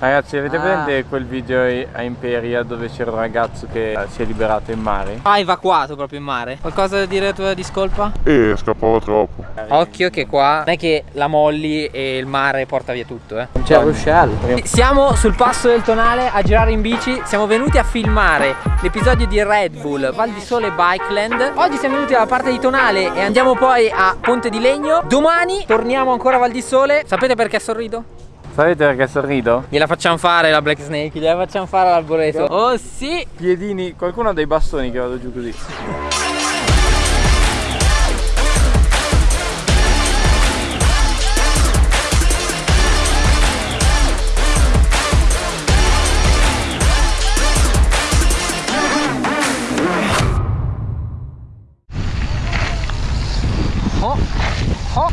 Ragazzi avete Ah. presente quel video a Imperia dove c'era un ragazzo che eh, si è liberato in mare? Ha evacuato proprio in mare. Qualcosa da dire a tua discolpa? E scappava troppo. Occhio che qua non è che la molli e il mare porta via tutto, eh. C'è Rochelle. Siamo sul passo del Tonale a girare in bici. Siamo venuti a filmare l'episodio di Red Bull Val di Sole Bikeland. Oggi siamo venuti dalla parte di Tonale e andiamo poi a Ponte di Legno. Domani torniamo ancora a Val di Sole. Sapete perché sorrido? Sapete perché sorrido? Gliela facciamo fare la Black Snake, gliela facciamo fare all'arboreto. Oh sì! Piedini, qualcuno ha dei bastoni che vado giù così.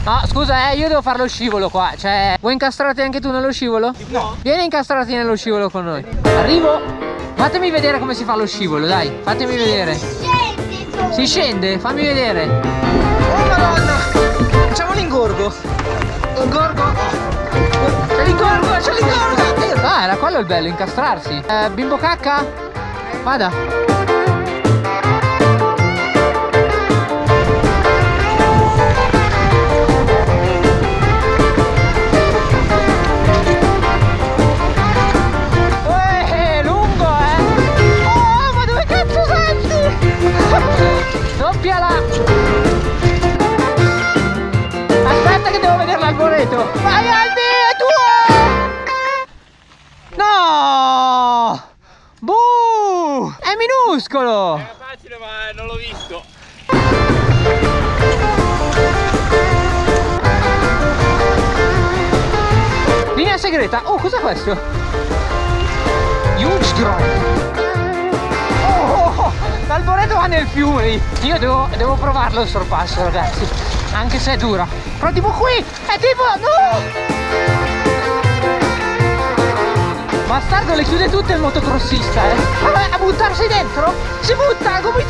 No, scusa, eh, io devo fare lo scivolo qua. Cioè, vuoi incastrarti anche tu nello scivolo? No. Vieni a incastrarti nello scivolo con noi. Arrivo. Fatemi vedere come si fa lo scivolo, dai. Fatemi vedere. Si scende, fammi vedere. Oh madonna! Facciamo l'ingorgo. L'ingorgo. C'è l'ingorgo, c'è l'ingorgo. Ah, era quello il bello, incastrarsi. Eh, bimbo cacca? Vada. Segreta! Oh, cos'è questo? Huge drop! Oh, l'alboreto va nel fiume! Io devo, devo provarlo il sorpasso, ragazzi! Anche se è dura! Però tipo qui! È tipo... No! Bastardo le chiude tutte il motocrossista, eh! Vabbè, a buttarsi dentro? Si butta, gomitate!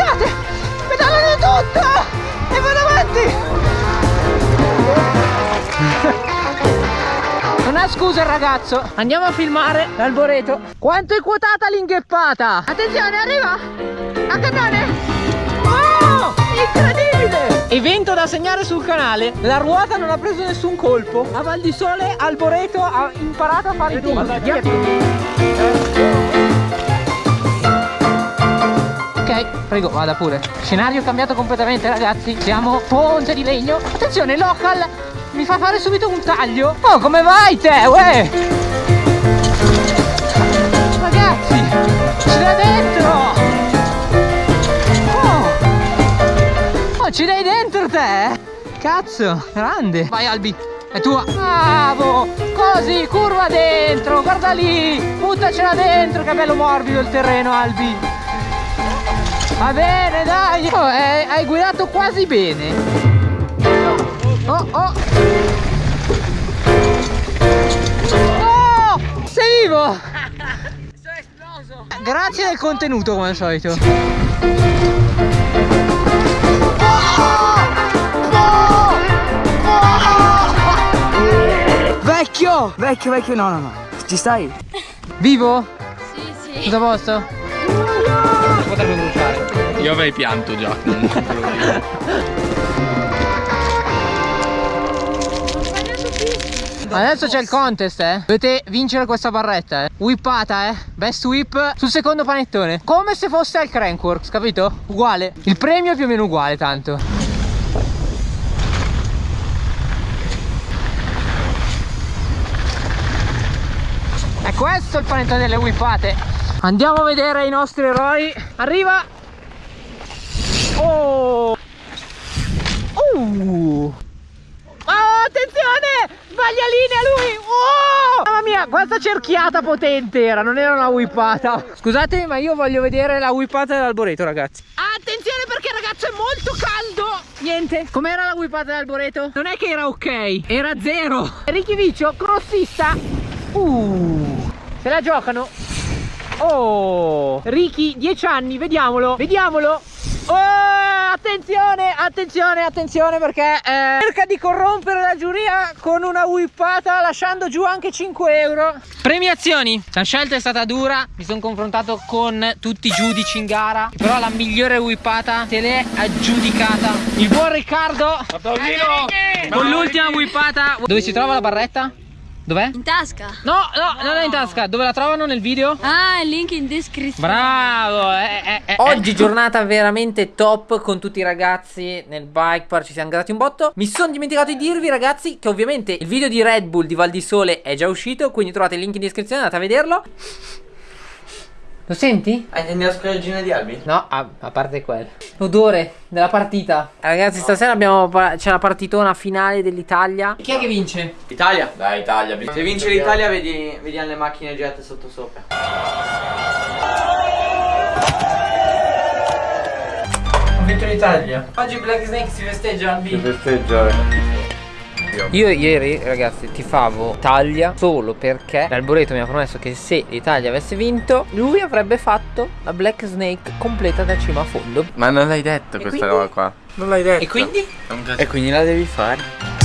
Scusa il ragazzo. Andiamo a filmare l'alboreto. Quanto è quotata l'ingheppata? Attenzione arriva. A cannone. Oh incredibile! Evento da segnare sul canale. La ruota non ha preso nessun colpo. A Val di Sole Alboreto ha imparato a fare i Ok, prego, vada pure. Scenario cambiato completamente, ragazzi. Siamo Ponte di Legno. Attenzione, local fa fare subito un taglio. Oh, come vai te, uè? Ragazzi, ci dai dentro. Oh. oh, ci dai dentro te? Cazzo, grande. Vai, Albi. È tua. Bravo. Così, curva dentro. Guarda lì. Buttacela dentro. Che bello morbido il terreno, Albi. Va bene, dai! Oh, eh, hai guidato quasi bene! Oh, oh! Oh! Sei vivo! Sono esploso! Grazie del contenuto, come al solito! Vecchio! Vecchio, vecchio, no, no, no. Ci stai? Vivo? Sì, sì. Tutto a posto? Potrebbe bruciare. Io avrei pianto già. Adesso c'è il contest, eh. Dovete vincere questa barretta, eh. Whippata, eh. Best whip sul secondo panettone. Come se fosse al Crankworks, capito? Uguale. Il premio è più o meno uguale, tanto. È questo il panettone delle whippate. Andiamo a vedere i nostri eroi. Arriva. Oh. Uh. Oh, attenzione! Sbaglia linea lui! Oh! Mamma mia, quanta cerchiata potente era, non era una whippata. Scusate, ma io voglio vedere la whippata dell'alboreto, ragazzi. Attenzione perché ragazzo è molto caldo! Niente. Com'era la whippata dell'alboreto? Non è che era ok, era zero. Ricky Viccio, crossista. Uh! Se la giocano? Oh! Ricky, 10 anni, vediamolo, vediamolo! Oh, attenzione, attenzione, attenzione perché eh, cerca di corrompere la giuria con una whippata lasciando giù anche 5 euro. Premiazioni. La scelta è stata dura, mi sono confrontato con tutti i giudici in gara, però la migliore whippata te l'è aggiudicata il buon Riccardo con l'ultima whippata. Dove si trova la barretta? Dov'è? In tasca. No, no, non è in tasca. Dove la trovano nel video? Ah, il link in descrizione. Bravo! eh, eh, eh, Oggi giornata veramente top con tutti i ragazzi nel bike park, ci siamo grattati un botto. Mi sono dimenticato di dirvi ragazzi che ovviamente il video di Red Bull di Val di Sole è già uscito, quindi trovate il link in descrizione, andate a vederlo. Lo senti? Hai la scorreggina di Albi? No, a, a parte quello. L'odore della partita. Ragazzi, stasera abbiamo c'è la partitona finale dell'Italia. Chi è che vince? Italia? Dai, Italia. Se vince l'Italia, vedi, vediamo le macchine girate sotto sopra. Ho vinto l'Italia. Oggi Black Snake si festeggia al Che festeggiare. Io ieri ragazzi tifavo Italia solo perché l'Alboreto mi ha promesso che se l'Italia avesse vinto lui avrebbe fatto la Black Snake completa da cima a fondo. Ma non l'hai detto E questa quindi? roba qua. Non l'hai detto. E quindi? E quindi la devi fare.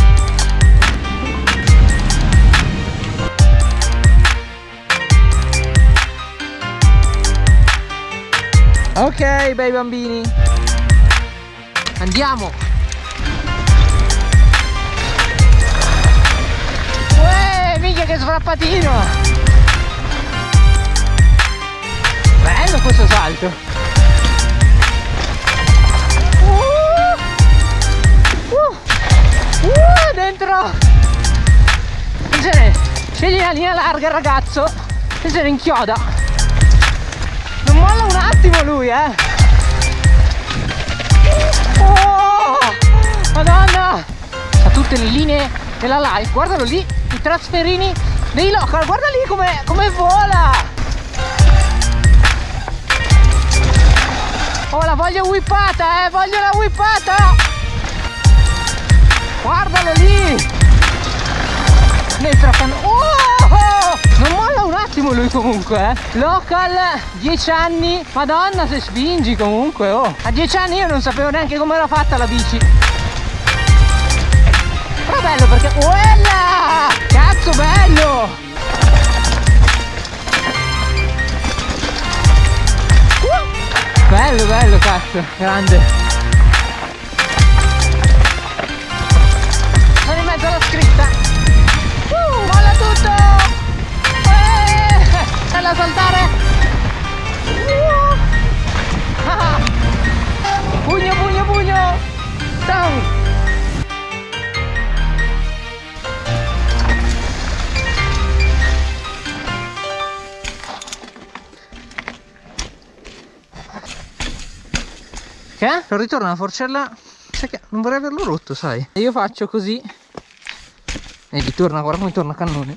Ok bei bambini Andiamo che sfrappatino. Bello questo salto. Uh, uh, uh, dentro. Attenzione Scegli la linea larga ragazzo. E se ne inchioda Non molla un attimo lui eh. Oh, Madonna! Ha tutte le linee della live Guardalo lì I trasferini dei local Guarda lì come, come vola. Oh la voglio whippata eh Voglio la whippata. Guardalo lì. Dentro a can- Oh! Non molla un attimo lui comunque eh. Local 10 anni Madonna se spingi comunque oh. A 10 anni io non sapevo neanche come era fatta la bici bello perché Uella! Cazzo bello! Uh! Bello bello cazzo Grande Che? Per ritorno alla forcella non vorrei averlo rotto, sai? E io faccio così e ritorna, guarda come torna cannone.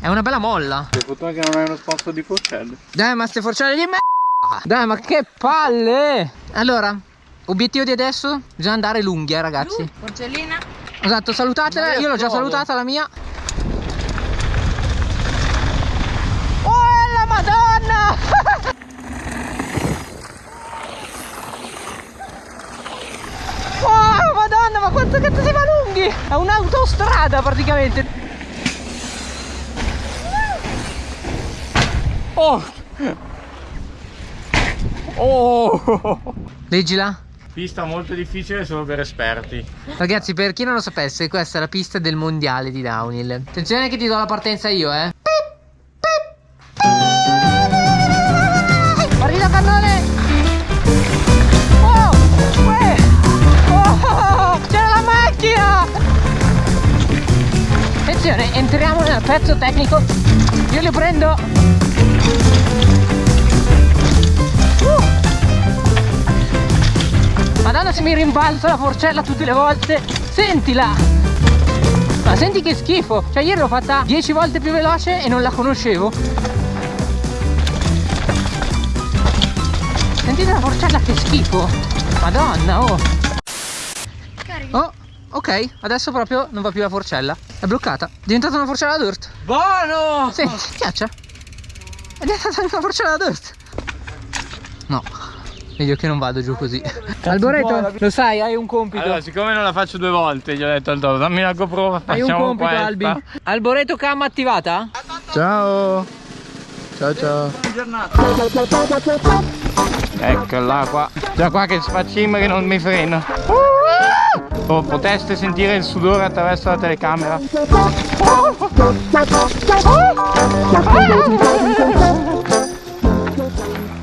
È una bella molla. Per fortuna che non hai uno sponsor di forcelle. Dai, ma ste forcelle di me. Dai, ma che palle! Allora, obiettivo di adesso, bisogna andare lunghi, eh, ragazzi. Porcellina. Esatto, salutatela, io l'ho già salutata la mia. Oh la madonna! Oh madonna, ma quanto cazzo si va lunghi! È un'autostrada praticamente. Oh! Oh! Leggila. Pista molto difficile solo per esperti. Ragazzi, per chi non lo sapesse, questa è la pista del mondiale di downhill. Attenzione che ti do la partenza io, eh. Tecnico. Io li prendo. Uh! Madonna se mi rimbalza la forcella tutte le volte Sentila Ma senti che schifo Cioè ieri l'ho fatta 10 volte più veloce e non la conoscevo Sentite la forcella che schifo Madonna oh. Oh ok adesso proprio non va più la forcella È bloccata È diventata una forcella da dirt Buono! Senti schiaccia È diventata una forcella da dirt No. Meglio che non vado giù così. Alboreto, lo sai, hai un compito. Allora, siccome non la faccio due volte, gli ho detto al Toro, dammi la GoPro, hai un compito, questa. Albi. Alboreto cam attivata? Ciao. Ciao ciao. Eccola qua. Già qua che sfaccimma che non mi frena. Oh, potreste sentire il sudore attraverso la telecamera.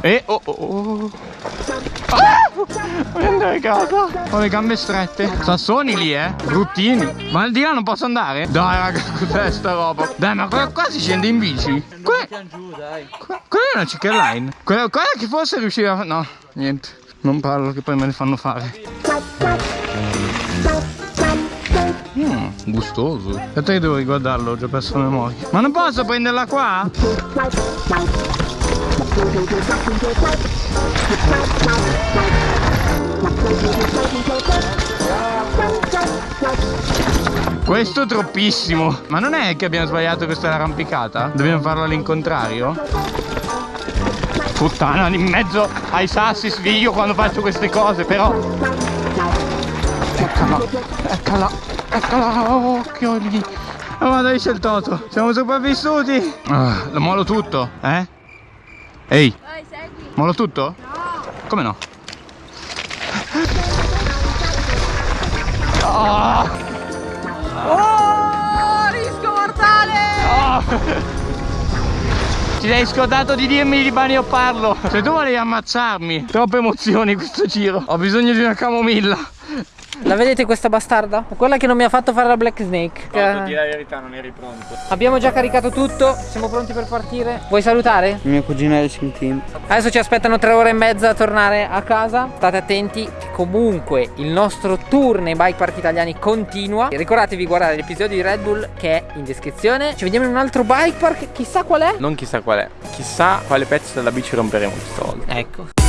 E oh oh oh. Ah! Voglio andare a casa. Ho le gambe strette. Sassoni lì, eh. Bruttini. Ma al di là non posso andare? Dai, raga, cos'è sta roba? Dai, ma qua, qua si scende in bici. Qua- Quella è una chicken line. Quella, quella che forse riusciva a... No, niente. Non parlo che poi me ne fanno fare. Gustoso. Aspetta che devo riguardarlo, ho già perso la memoria. Ma non posso prenderla qua? Questo troppissimo. Ma non è che abbiamo sbagliato questa è l'arrampicata? Dobbiamo farlo all'incontrario? Puttana, in mezzo ai sassi sviglio quando faccio queste cose, però... Eccola, eccola, eccola, oh, occhioli. Oh, ma dove c'è il toto? Siamo sopravvissuti? Ah, lo molo tutto, eh? Ehi, Vai, segui. molo tutto? Come no? Ah! Oh, rischio mortale! Ah! Ti sei scordato di dirmi di Bani o parlo Se tu volevi ammazzarmi Troppe emozioni questo giro Ho bisogno di una camomilla La vedete questa bastarda? Quella che non mi ha fatto fare la Black Snake. la verità non eri pronto Abbiamo già caricato tutto, siamo pronti per partire. Vuoi salutare? Mia cugina è il team. Adesso ci aspettano tre ore e mezza a tornare a casa. State attenti che comunque il nostro tour nei bike park italiani continua. Ricordatevi di guardare l'episodio di Red Bull che è in descrizione. Ci vediamo in un altro bike park, chissà qual è. Non chissà qual è Chissà quale pezzo della bici romperemo questa volta Ecco.